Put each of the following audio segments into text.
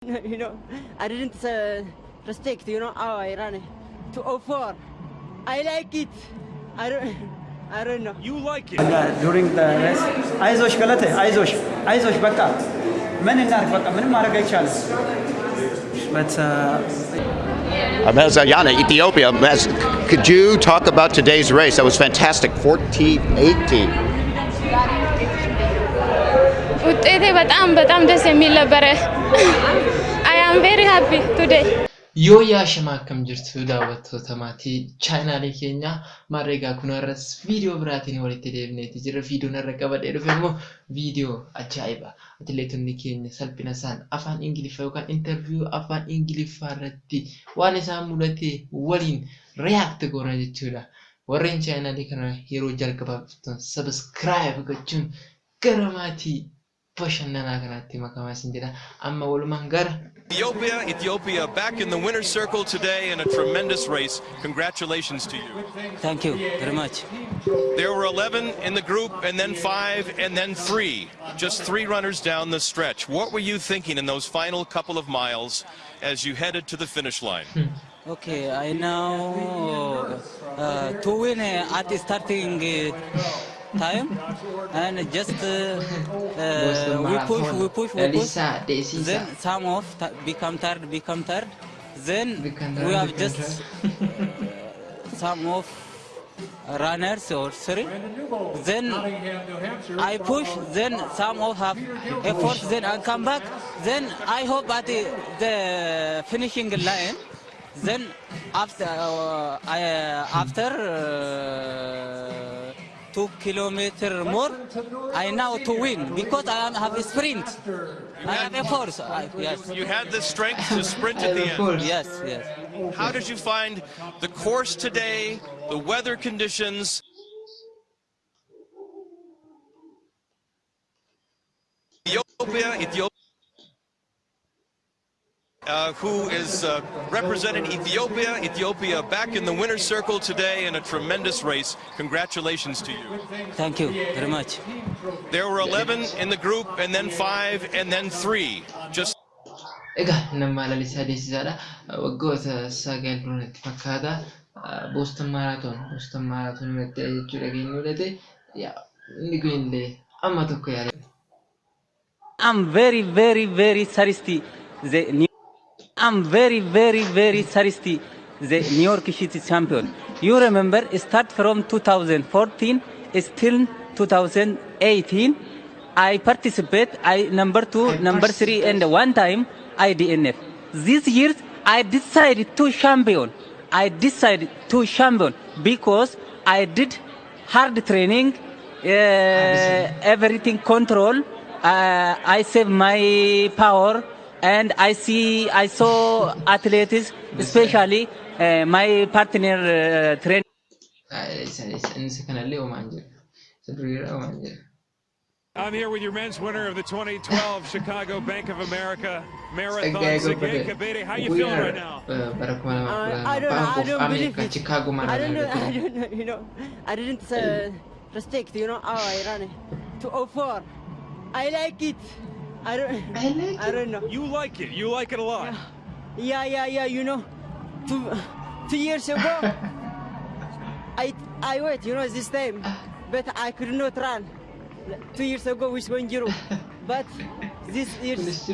you know, I didn't uh, respect, you know, how I ran 204. I like it. I don't, I don't know. You like it. ዱሪንግ ሬስ አይዞሽ ገለቴ አይዞሽ አይዞሽ በቃ ምን እናርግ በቃ ምንም ማድረግ አይቻልም በት Uh, Mazayana, Ethiopia. Maz, could you talk about today's race? That was fantastic. 14 18. ውጤቴ በጣም በጣም ደስ የሚል ነበረ። I am very happy today. Yoo yaashamaa akkam jirtu daawwattoota maatii chaanaalee keenyaa maarreegaa kunarras viidiyoo biraatiin walitti deebineeti jira. Viidiyoon irra qabadhee dhufe immoo viidiyoo ajaa'iba. Atileetonni keenya salphina isaan afaan ingiliffaa yookaan intarviiyuu afaan ingiliffaa irratti waan isaan mul'ate waliin riyaakti goona jechuudha. Warreen chaanaalee kana yeroo jalqabaaf sabiskiraayib gochuun gara maatii amma. Ethiopia, Ethiopia back in the winner's circle today in a tremendous race. Congratulations to you. Thank you very much. There were 11 in the group and then five and then three, just three runners down the stretch. What were you thinking in those final couple of miles as you headed to the finish line? Hmm. Okay, I know uh, to win uh, at starting uh, time and just uh, uh, we push, we push, we push. Then some of become tired, become tired. Then we have just uh, some of runners or three. Then I push, then some of have effort, then I come back. Then I hope at the, the finishing line. Then after, uh, I, uh, after. Uh, two kilometer more I now to win because I am- have a sprint I have a force I, yes You had the strength to sprint at the end. yes yes How did you find the course today, the weather conditions? Ethiopia, Ethiopia. Uh, who is uh, representing Ethiopia? Ethiopia back in the winner's circle today in a tremendous race. Congratulations to you. thank you very much There were 11 in the group, and then five, and then three. Just Egaa nama lalisaa deessisaadha. Waggoota sagal duratti fakkaata. Booston Marathon. Booston Marathon irratti jechuudha kan inni mudate. Yaa inni kun illee amma tokko yaada. I'm very, very, very thirsty. The New I'm very, very, very thirsty. The New York City champion. You remember, start from 2014, still 2018. I participate. I number two, I number three, and one time I DNF. This year I decided to champion. I decided to champion because I did hard training, uh, everything control. Uh, I save my power, and I see I saw athletes, especially uh, my partner uh, train. Isa isa inni isa kanallee homaan jira. Isa duriirra homaan jira. I'm here with your men's winner of the 2012 Chicago Bank of America Marathon, Sagay Sergey Kebede. How you feeling right now? Bara kuma lama Uh, I don't, lama I don't believe it. Chicago I don't know, I don't know, you know, I didn't uh, respect, you know, how I ran 204. I like it. I don't, I like I don't know. You like it. You like it a lot. Yeah, yeah, yeah, you know, two, two years ago, I, I wait, you know, this time, but I could not run. Two years ago with one zero, but this year, this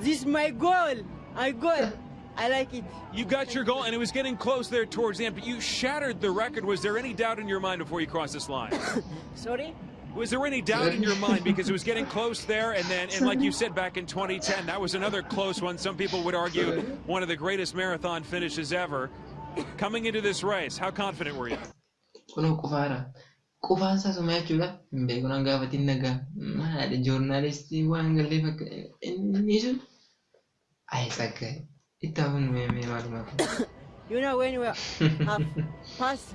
is my goal. I goal. I like it. You got your goal, and it was getting close there towards the end, but you shattered the record. Was there any doubt in your mind before you crossed this line? Sorry. Was there any doubt in your mind because it was getting close there, and then, and like you said back in 2010, that was another close one. Some people would argue one of the greatest marathon finishes ever. Coming into this race, how confident were you? Kunoo qufaadha. Qufaan isaa suma jechuudha. Hin beeku nan gaafatiin nagaa. Maali joornaalistii waan gallee fakka inni sun. Ayi saggaa'e. Itti hafuun meemee maalumaaf. You know when we have passed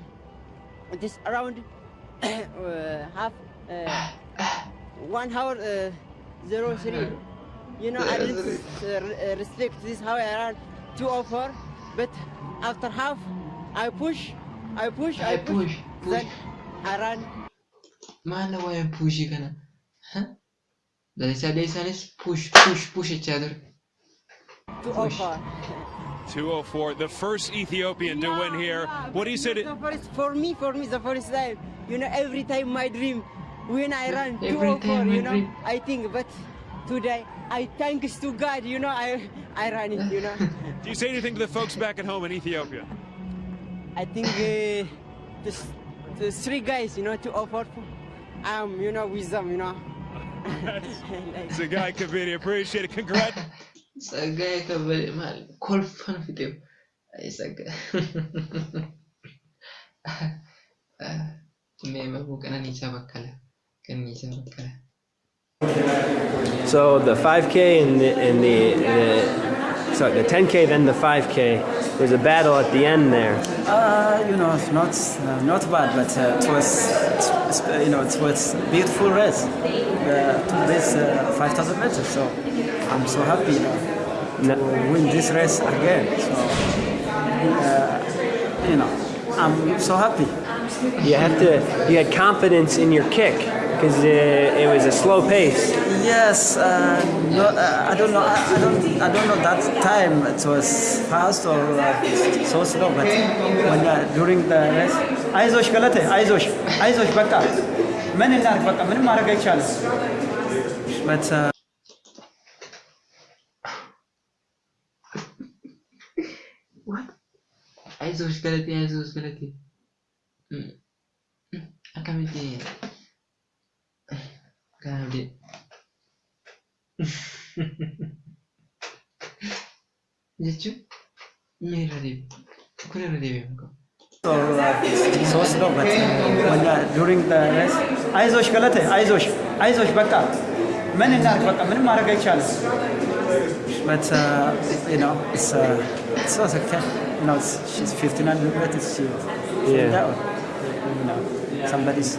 this around uh, half uh, one hour uh, zero three. You know I didn't uh, uh, respect this how I ran two or four, but after half I push, I push, I, push that I run push, push. then I ran. Maal waa'ee puushii kana? Lalisaa deessaanis push push push jechaa ture. 204. 204, the first Ethiopian to win here. What do you say to The first, for me, for me, the first time. You know, every time my dream, when I run Every 204, time you know, dream. I think, but today, I thanks to God, you know, I, I run it, you know. do you say anything to the folks back at home in Ethiopia? I think uh, the, the three guys, you know, 204, um, you know, with them, you know. Like- Tsegaye Kebede, appreciate it. Congrats. Sagaya kabade maal kolfan fiteef. Ay sagaa. Mee mabuu qananiisaa bakkala. Qananiisaa bakkala. So the 5K and the, and the, the sorry, the 10K, then the 5K. There's a battle at the end there. Uh, you know, it's not uh, not bad, but uh, it was it's, it's, you know it was beautiful race uh, to this uh, 5,000 meters. So I'm so happy you know, to win this race again. So uh, you know, I'm so happy. You have to, you had confidence in your kick because it, it was a slow pace. Yes, uh, no, uh, I don't know. I, I don't. I don't know that time it was fast or uh, so slow. But when uh, during the race, አይዞሽ ገለቴ አይዞሽ አይዞሽ በቃ ምን እናድርግ በቃ ምንም ማድረግ አይቻልም። But uh, What? Aizosh galatee aizosh galatee. Mm. Mm. Akkamitti kana abdii. Jechuun mee irra deebi. Kun irra deebi'u qabu. or uh, so slow. But when uh, during the race, አይዞሽ ገለቴ አይዞሽ አይዞሽ በቃ ምን እናድርግ በቃ ምንም ማድረግ አይቻልም። But uh, you know, it's uh, it's also okay. You know, it's, she's 1500 meters. She Yeah. yeah. down. You know, somebody's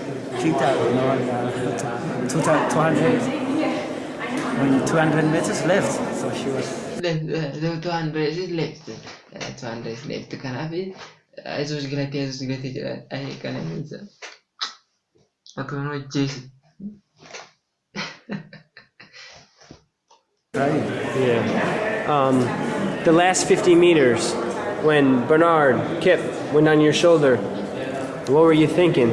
kicked out. You know, and, uh, two, 200 when 200 meters left. So she was. Two hundred is left. Two hundred is left. Kanaaf aizosh galatee aizosh galatee jedha. Ayee kana keessa. Akka nu hojjeesi. Yeah. Um, the last 50 meters, when Bernard Kip went on your shoulder, what were you thinking?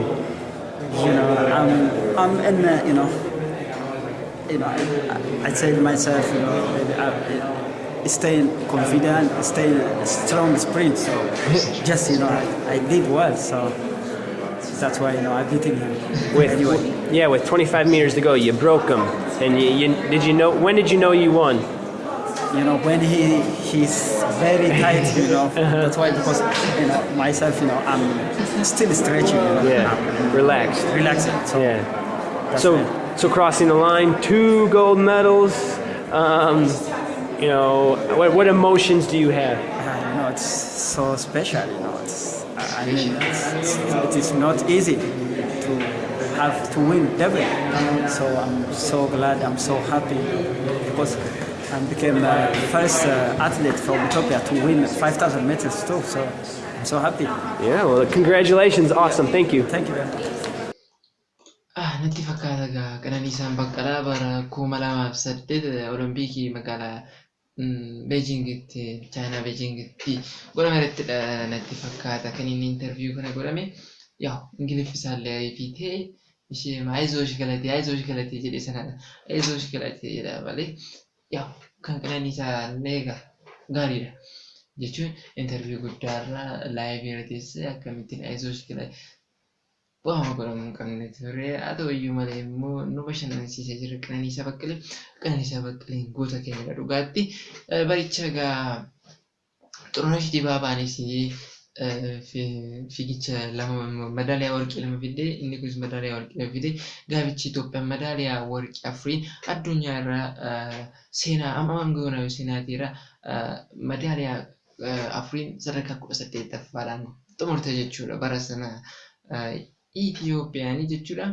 You know, I'm, I'm in, uh, you know, you know, I, I say to myself, you know, I, I staying confident, staying strong sprint. So just, you know, I, I did well. So that's why, you know, I beating him. With anyway, yeah, with 25 meters to go, you broke him. And you, you did you know when did you know you won? you know, when he he's very tight, you know, that's why because, you know, myself, you know, I'm still stretching, you know, Yeah, relaxed. relaxing. So Yeah. So why. so crossing the line, two gold medals. Um, you know, what what emotions do you have? Uh, you know, it's so special. You know, it's, I mean, it's, it's, it is not easy to have to win double. So I'm so glad. I'm so happy because I became the first uh, athlete from Ethiopia to win 5,000 meters too. So I'm so happy. Yeah, well, congratulations. Awesome. Thank you. Thank you very much. Ah, natti fakkaata egaa Qananiisaan Baqqalaa bara kuma lamaaf saddeet Olompikii magaalaa mm, Beejingitti, Chaayinaa Beejingitti godhame irrattidha natti fakkaata kan inni interviyuu kana godhame. Yaa Ingiliffisaallee fiitee ishee ayizoosh galatee ayizoosh galatee jedhe sanadha. Ayizoosh galatee jedha malee yaa kan Qananiisaallee egaa gaariidha. Jechuun interviyuu guddaarraa laayivii irra teessee akkamittiin ayizoosh galatee Waama godhamu hin qabne ture. Haa ta'u iyyuu malee immoo nu bashannansiisee jira Qananiisaa Baqqalee. Qananiisaa Baqqaleen goota keenyadha dhugaatti. Baricha egaa Xurunesh Dibaabaanis fiigicha lama madaaliyaa warqii lama fidee inni kunis madaaliyaa warqii lama fidee gaafichi Itoophiyaan madaaliyaa warqii afurii addunyaa irraa seenaa amma goona seenaatii irraa madaaliyaa afuriin sadarkaa kudha saddeettaffaadhaan xumurte jechuudha bara sana. Itoophiyaanii jechuudha.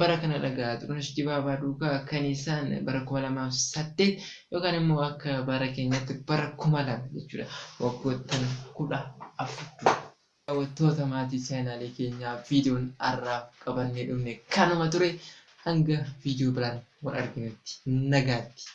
Bara kana dhagaa Xurunesh Dibaabaa duukaa kan isaan bara kuma lamaaf saddeet yookaan immoo akka bara keenyaatti bara kuma lama jechuudha. Waggoottan kudha afur. Daawwattoota maatii chaanaalii keenyaa viidiyoon har'aaf qabannee dhufne kanuma ture hanga viidiyoo biraan wal arginutti nagaatti.